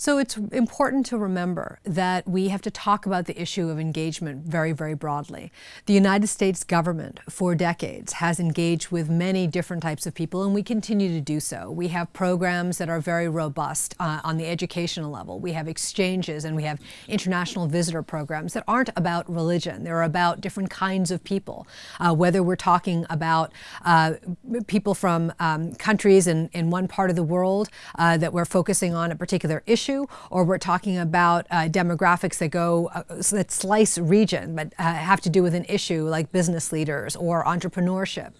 So it's important to remember that we have to talk about the issue of engagement very, very broadly. The United States government for decades has engaged with many different types of people and we continue to do so. We have programs that are very robust uh, on the educational level. We have exchanges and we have international visitor programs that aren't about religion. They're about different kinds of people. Uh, whether we're talking about uh, people from um, countries in, in one part of the world uh, that we're focusing on a particular issue issue, or we're talking about uh, demographics that go uh, that slice region, but uh, have to do with an issue like business leaders or entrepreneurship.